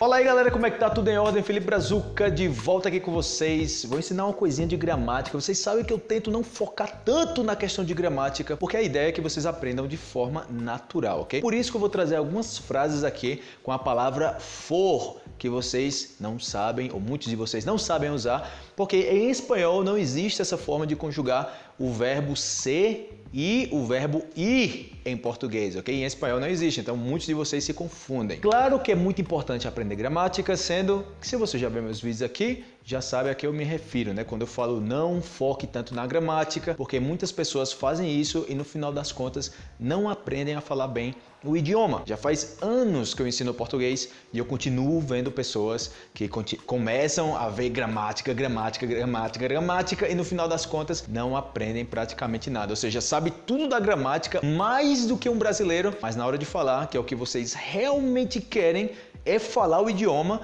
Fala aí galera, como é que tá? Tudo em ordem? Felipe Brazuca de volta aqui com vocês. Vou ensinar uma coisinha de gramática. Vocês sabem que eu tento não focar tanto na questão de gramática, porque a ideia é que vocês aprendam de forma natural, ok? Por isso que eu vou trazer algumas frases aqui com a palavra for, que vocês não sabem, ou muitos de vocês não sabem usar, porque em espanhol não existe essa forma de conjugar o verbo ser e o verbo ir em português, ok? Em espanhol não existe, então muitos de vocês se confundem. Claro que é muito importante aprender gramática, sendo que se você já viu meus vídeos aqui, já sabe a que eu me refiro, né? Quando eu falo não foque tanto na gramática, porque muitas pessoas fazem isso e no final das contas não aprendem a falar bem o idioma. Já faz anos que eu ensino português e eu continuo vendo pessoas que começam a ver gramática, gramática, gramática, gramática e no final das contas não aprendem praticamente nada. Ou seja, sabe tudo da gramática mais do que um brasileiro, mas na hora de falar, que é o que vocês realmente querem, é falar o idioma,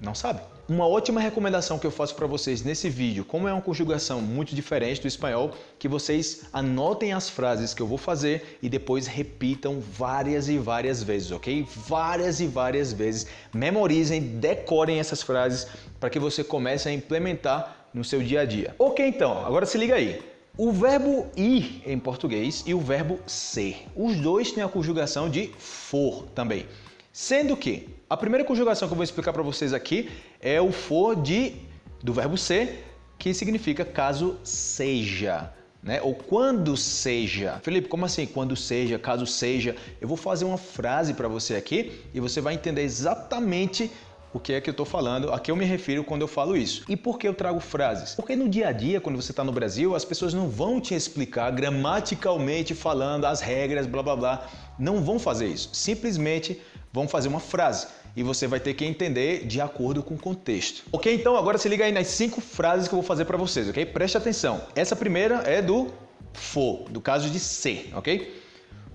não sabe. Uma ótima recomendação que eu faço para vocês nesse vídeo, como é uma conjugação muito diferente do espanhol, que vocês anotem as frases que eu vou fazer e depois repitam várias e várias vezes, ok? Várias e várias vezes. Memorizem, decorem essas frases para que você comece a implementar no seu dia a dia. Ok, então, agora se liga aí. O verbo ir em português e o verbo ser, os dois têm a conjugação de for também. Sendo que a primeira conjugação que eu vou explicar para vocês aqui é o for de, do verbo ser, que significa caso seja. Né? Ou quando seja. Felipe, como assim quando seja, caso seja? Eu vou fazer uma frase para você aqui e você vai entender exatamente o que é que eu estou falando, a que eu me refiro quando eu falo isso. E por que eu trago frases? Porque no dia a dia, quando você está no Brasil, as pessoas não vão te explicar gramaticalmente falando as regras, blá blá blá. Não vão fazer isso. Simplesmente vão fazer uma frase e você vai ter que entender de acordo com o contexto. Ok? Então agora se liga aí nas cinco frases que eu vou fazer para vocês, ok? Preste atenção. Essa primeira é do for, do caso de ser, ok?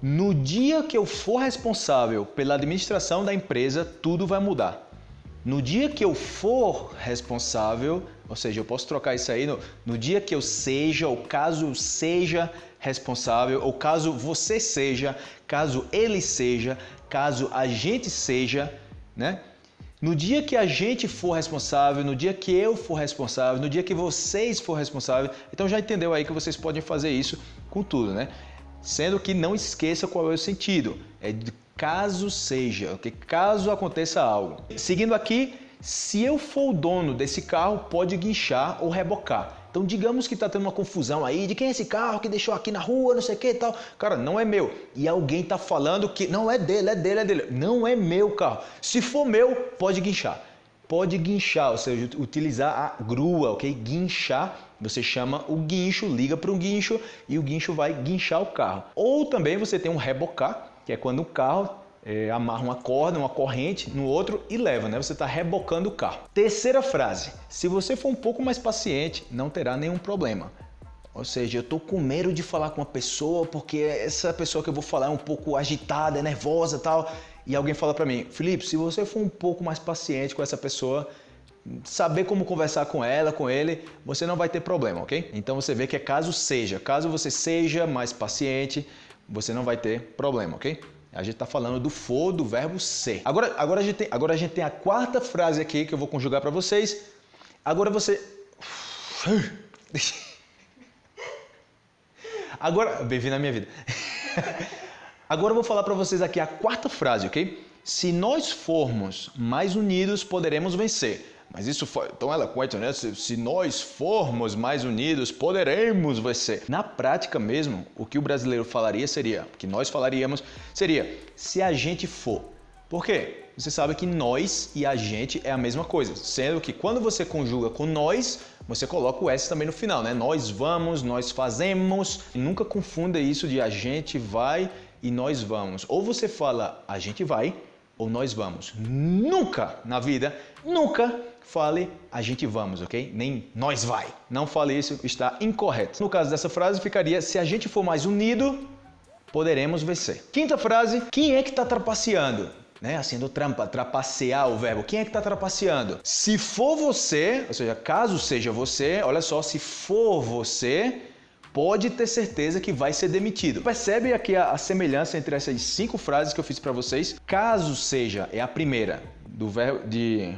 No dia que eu for responsável pela administração da empresa, tudo vai mudar. No dia que eu for responsável, ou seja, eu posso trocar isso aí no, no dia que eu seja, ou caso seja responsável, ou caso você seja, caso ele seja, caso a gente seja, né? No dia que a gente for responsável, no dia que eu for responsável, no dia que vocês for responsável, então já entendeu aí que vocês podem fazer isso com tudo, né? Sendo que não esqueça qual é o sentido. É caso seja, que caso aconteça algo. Seguindo aqui, se eu for o dono desse carro, pode guinchar ou rebocar. Então digamos que está tendo uma confusão aí de quem é esse carro que deixou aqui na rua, não sei o que e tal. Cara, não é meu. E alguém está falando que não é dele, é dele, é dele. Não é meu carro. Se for meu, pode guinchar. Pode guinchar, ou seja, utilizar a grua, ok? Guinchar, você chama o guincho, liga para um guincho e o guincho vai guinchar o carro. Ou também você tem um rebocar, que é quando o carro é, amarra uma corda, uma corrente no outro e leva, né? Você está rebocando o carro. Terceira frase: se você for um pouco mais paciente, não terá nenhum problema. Ou seja, eu estou com medo de falar com uma pessoa porque essa pessoa que eu vou falar é um pouco agitada, é nervosa tal. E alguém fala para mim, Felipe, se você for um pouco mais paciente com essa pessoa, saber como conversar com ela, com ele, você não vai ter problema, ok? Então você vê que é caso seja. Caso você seja mais paciente, você não vai ter problema, ok? A gente está falando do for, do verbo ser. Agora, agora, a gente tem, agora a gente tem a quarta frase aqui que eu vou conjugar para vocês. Agora você... Agora, bem-vindo à minha vida. Agora eu vou falar para vocês aqui a quarta frase, ok? Se nós formos mais unidos, poderemos vencer. Mas isso foi tão eloquente, né? Se, se, nós formos mais unidos, poderemos vencer. Na prática mesmo, o que o brasileiro falaria seria, o que nós falaríamos seria, se a gente for. Por quê? Você sabe que nós e a gente é a mesma coisa, sendo que quando você conjuga com nós, você coloca o S também no final, né? Nós vamos, nós fazemos. Nunca confunda isso de a gente vai e nós vamos. Ou você fala a gente vai ou nós vamos. Nunca na vida, nunca fale a gente vamos, ok? Nem nós vai. Não fale isso, está incorreto. No caso dessa frase ficaria se a gente for mais unido, poderemos vencer. Quinta frase, quem é que está trapaceando? Né, assim, do trampa, trapacear o verbo. Quem é que está trapaceando? Se for você, ou seja, caso seja você, olha só, se for você, pode ter certeza que vai ser demitido. Percebe aqui a, a semelhança entre essas cinco frases que eu fiz para vocês? Caso seja, é a primeira do verbo de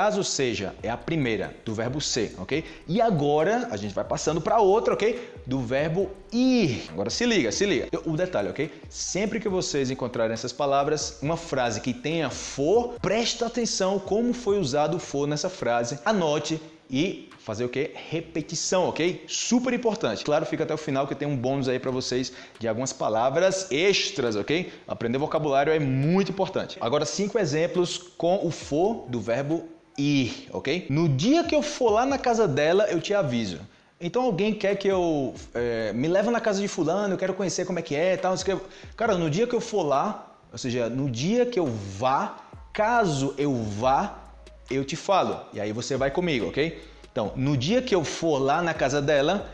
Caso seja, é a primeira do verbo ser, ok? E agora a gente vai passando para outra, ok? Do verbo ir. Agora se liga, se liga. O detalhe, ok? Sempre que vocês encontrarem essas palavras, uma frase que tenha for, presta atenção como foi usado o for nessa frase. Anote e fazer o que? Repetição, ok? Super importante. Claro, fica até o final que tem um bônus aí para vocês de algumas palavras extras, ok? Aprender vocabulário é muito importante. Agora, cinco exemplos com o for do verbo ir, ok? No dia que eu for lá na casa dela, eu te aviso. Então alguém quer que eu é, me leve na casa de fulano, eu quero conhecer como é que é, tal, que... Cara, no dia que eu for lá, ou seja, no dia que eu vá, caso eu vá, eu te falo. E aí você vai comigo, ok? Então, no dia que eu for lá na casa dela,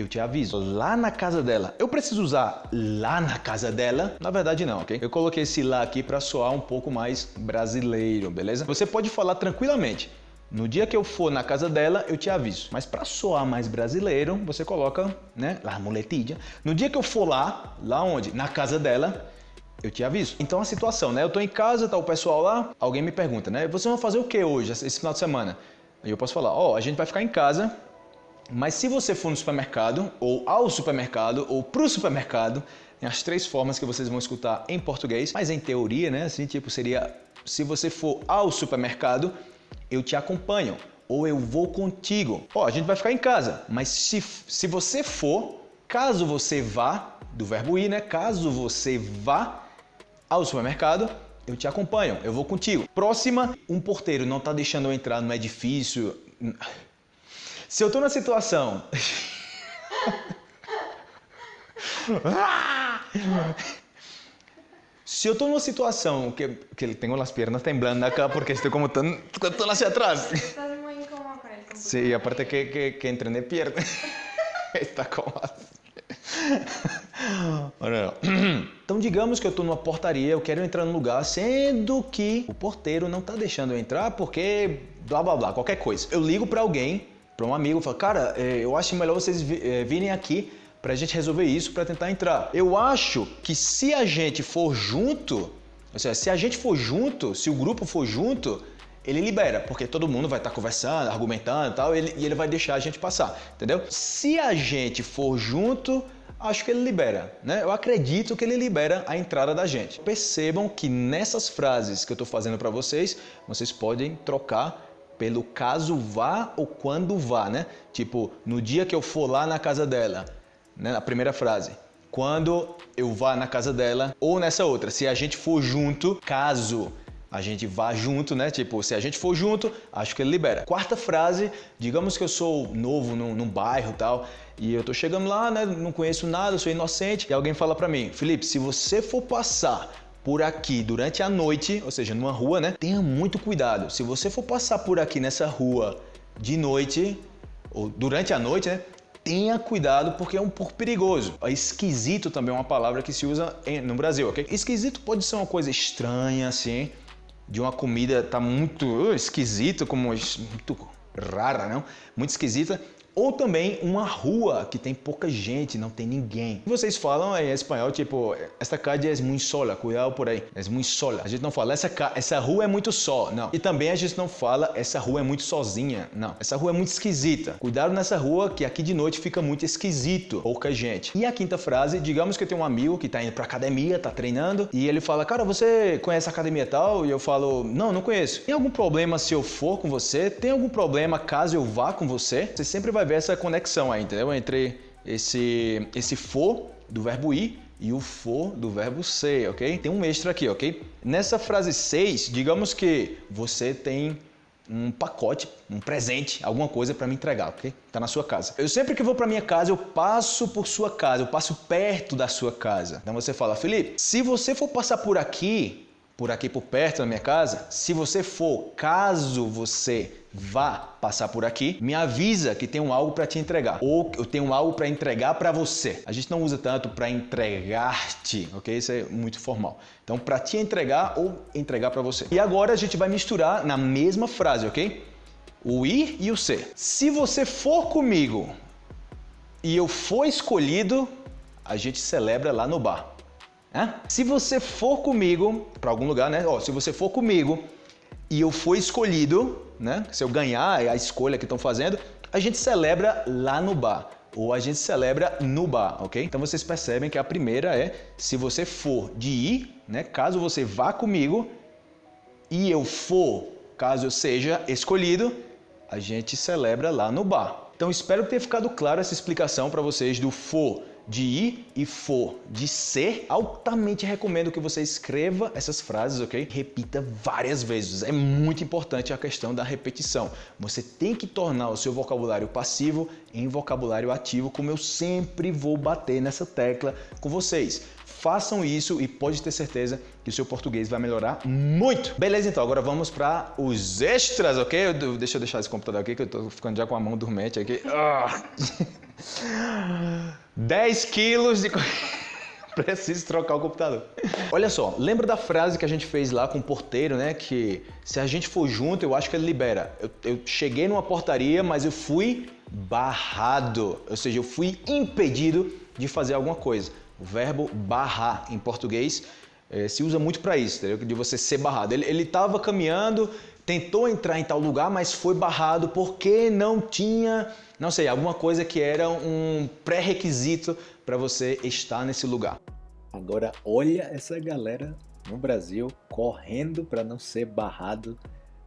eu te aviso. Lá na casa dela. Eu preciso usar lá na casa dela? Na verdade não, ok? Eu coloquei esse lá aqui para soar um pouco mais brasileiro, beleza? Você pode falar tranquilamente. No dia que eu for na casa dela, eu te aviso. Mas para soar mais brasileiro, você coloca, né, lá muletilha. No dia que eu for lá, lá onde? Na casa dela, eu te aviso. Então a situação, né? Eu tô em casa, tá o pessoal lá, alguém me pergunta, né? Vocês vão fazer o que hoje, esse final de semana? E eu posso falar, ó, oh, a gente vai ficar em casa, mas se você for no supermercado, ou ao supermercado, ou para o supermercado, tem as três formas que vocês vão escutar em português, mas em teoria, né? Assim, tipo, seria se você for ao supermercado, eu te acompanho, ou eu vou contigo. Ó, a gente vai ficar em casa, mas se, se você for, caso você vá, do verbo ir, né? Caso você vá ao supermercado, eu te acompanho, eu vou contigo. Próxima, um porteiro não está deixando eu entrar no edifício. Se eu estou na situação. Se eu estou numa situação que, que tenho as pernas temblando acá porque estou como tão, tão hacia atrás. Estás muy incómodo con el Sí, aparte que, que, que entrené piernas. Está como Então digamos que eu estou numa portaria, eu quero entrar no lugar, sendo que o porteiro não está deixando eu entrar porque blá blá blá, qualquer coisa. Eu ligo para alguém para um amigo, fala, cara, é, eu acho melhor vocês é, virem aqui para a gente resolver isso para tentar entrar. Eu acho que se a gente for junto, ou seja, se a gente for junto, se o grupo for junto, ele libera, porque todo mundo vai estar tá conversando, argumentando e tal, ele, e ele vai deixar a gente passar, entendeu? Se a gente for junto, acho que ele libera, né? Eu acredito que ele libera a entrada da gente. Percebam que nessas frases que eu estou fazendo para vocês, vocês podem trocar pelo caso vá ou quando vá, né? Tipo, no dia que eu for lá na casa dela, né? A primeira frase. Quando eu vá na casa dela, ou nessa outra, se a gente for junto, caso a gente vá junto, né? Tipo, se a gente for junto, acho que ele libera. Quarta frase, digamos que eu sou novo num, num bairro tal, e eu tô chegando lá, né? Não conheço nada, sou inocente, e alguém fala para mim, Felipe, se você for passar por aqui durante a noite, ou seja, numa rua, né? Tenha muito cuidado. Se você for passar por aqui nessa rua de noite, ou durante a noite, né? Tenha cuidado porque é um pouco perigoso. Esquisito também é uma palavra que se usa no Brasil, ok? Esquisito pode ser uma coisa estranha, assim, de uma comida tá muito uh, esquisito, como muito rara, não? Muito esquisita ou também uma rua que tem pouca gente, não tem ninguém. Vocês falam em espanhol, tipo, esta calle é muito sola, cuidado por aí, é muito sola. A gente não fala, essa, essa rua é muito só, não. E também a gente não fala, essa rua é muito sozinha, não. Essa rua é muito esquisita. Cuidado nessa rua que aqui de noite fica muito esquisito, pouca gente. E a quinta frase, digamos que eu tenho um amigo que tá indo pra academia, tá treinando, e ele fala, cara, você conhece a academia tal? E eu falo, não, não conheço. Tem algum problema se eu for com você? Tem algum problema caso eu vá com você? Você sempre vai vai ver essa conexão aí, entendeu? Entre esse, esse for do verbo ir e o for do verbo ser, ok? Tem um extra aqui, ok? Nessa frase 6, digamos que você tem um pacote, um presente, alguma coisa para me entregar, ok? Tá na sua casa. Eu sempre que vou para minha casa, eu passo por sua casa, eu passo perto da sua casa. Então você fala, Felipe, se você for passar por aqui, por aqui por perto da minha casa, se você for, caso você vá passar por aqui, me avisa que tenho algo para te entregar ou eu tenho algo para entregar para você. A gente não usa tanto para entregar-te, ok? Isso é muito formal. Então, para te entregar ou entregar para você. E agora a gente vai misturar na mesma frase, ok? O ir e o ser. Se você for comigo, e eu for escolhido, a gente celebra lá no bar. Se você for comigo para algum lugar, né? Ó, se você for comigo e eu for escolhido, né? Se eu ganhar a escolha que estão fazendo, a gente celebra lá no bar ou a gente celebra no bar, ok? Então vocês percebem que a primeira é se você for de ir, né? Caso você vá comigo e eu for, caso eu seja escolhido, a gente celebra lá no bar. Então espero ter ficado claro essa explicação para vocês do for de ir e for de ser, altamente recomendo que você escreva essas frases, ok? Repita várias vezes. É muito importante a questão da repetição. Você tem que tornar o seu vocabulário passivo em vocabulário ativo, como eu sempre vou bater nessa tecla com vocês. Façam isso e pode ter certeza que o seu português vai melhorar muito. Beleza, então, agora vamos para os extras, ok? Deixa eu deixar esse computador aqui que eu tô ficando já com a mão dormente aqui. Ah. 10 quilos de... Preciso trocar o computador. Olha só, lembra da frase que a gente fez lá com o porteiro, né? Que se a gente for junto, eu acho que ele libera. Eu, eu cheguei numa portaria, mas eu fui barrado. Ou seja, eu fui impedido de fazer alguma coisa. O verbo barrar em português é, se usa muito para isso, entendeu? de você ser barrado. Ele estava caminhando, tentou entrar em tal lugar, mas foi barrado porque não tinha, não sei, alguma coisa que era um pré-requisito para você estar nesse lugar. Agora olha essa galera no Brasil correndo para não ser barrado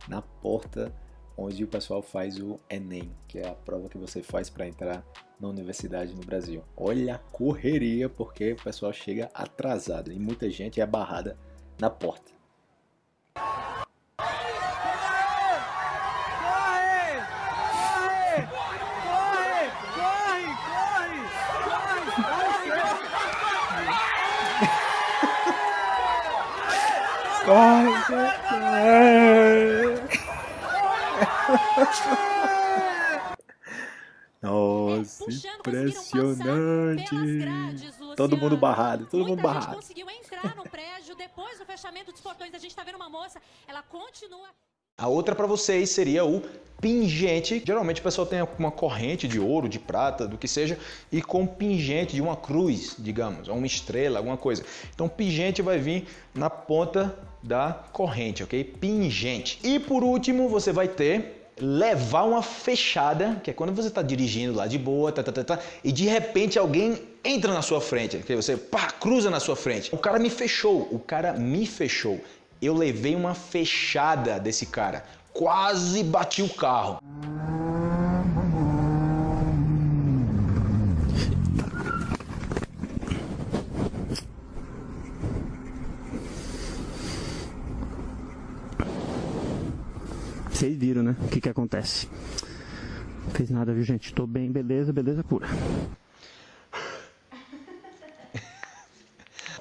na porta onde o pessoal faz o Enem, que é a prova que você faz para entrar na universidade no Brasil. Olha a correria porque o pessoal chega atrasado e muita gente é barrada na porta. Nossa, impressionante. todo mundo barrado, todo mundo barrado. conseguiu entrar no prédio depois do fechamento dos portões. A gente tá vendo uma moça, ela continua. A outra para vocês seria o pingente. Geralmente o pessoal tem uma corrente de ouro, de prata, do que seja, e com pingente de uma cruz, digamos, ou uma estrela, alguma coisa. Então pingente vai vir na ponta da corrente, ok? Pingente. E por último você vai ter levar uma fechada, que é quando você está dirigindo lá de boa, tá, tá, tá, tá, e de repente alguém entra na sua frente, que você pá, cruza na sua frente. O cara me fechou, o cara me fechou. Eu levei uma fechada desse cara, quase bati o carro. Vocês viram, né? O que que acontece. Não fez nada, viu, gente? Tô bem, beleza, beleza pura.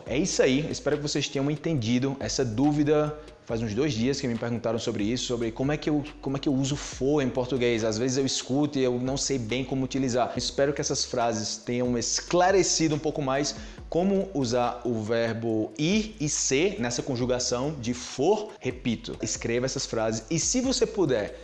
É isso aí, espero que vocês tenham entendido essa dúvida. Faz uns dois dias que me perguntaram sobre isso, sobre como é que eu, como é que eu uso for em português. Às vezes eu escuto e eu não sei bem como utilizar. Espero que essas frases tenham esclarecido um pouco mais como usar o verbo ir e ser nessa conjugação de for. Repito, escreva essas frases e se você puder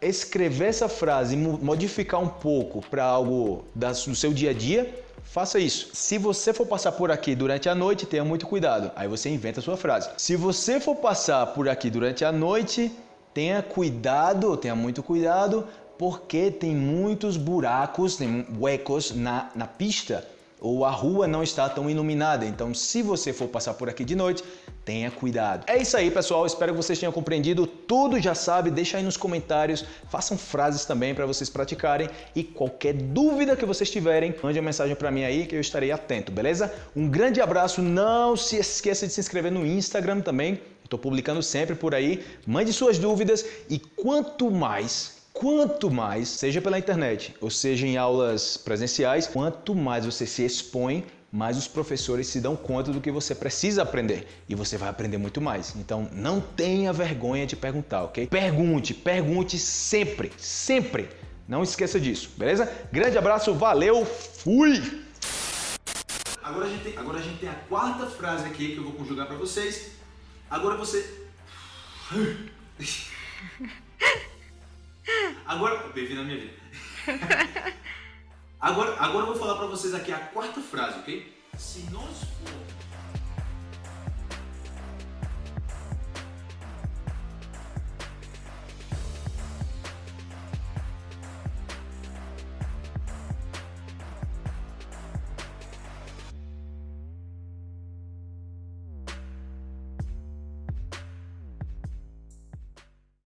escrever essa frase e modificar um pouco para algo do seu dia a dia, faça isso. Se você for passar por aqui durante a noite, tenha muito cuidado. Aí você inventa a sua frase. Se você for passar por aqui durante a noite, tenha cuidado, tenha muito cuidado, porque tem muitos buracos, tem huecos na, na pista ou a rua não está tão iluminada. Então, se você for passar por aqui de noite, tenha cuidado. É isso aí, pessoal. Espero que vocês tenham compreendido tudo. Já sabe, deixa aí nos comentários. Façam frases também para vocês praticarem. E qualquer dúvida que vocês tiverem, mande uma mensagem para mim aí que eu estarei atento, beleza? Um grande abraço. Não se esqueça de se inscrever no Instagram também. Estou publicando sempre por aí. Mande suas dúvidas e quanto mais Quanto mais, seja pela internet ou seja em aulas presenciais, quanto mais você se expõe, mais os professores se dão conta do que você precisa aprender e você vai aprender muito mais. Então não tenha vergonha de perguntar, ok? Pergunte, pergunte sempre, sempre. Não esqueça disso, beleza? Grande abraço, valeu, fui! Agora a gente tem, agora a, gente tem a quarta frase aqui que eu vou conjugar para vocês. Agora você... Agora, bem-vindo à minha vida. Agora, agora eu vou falar para vocês aqui a quarta frase, ok? Se nós for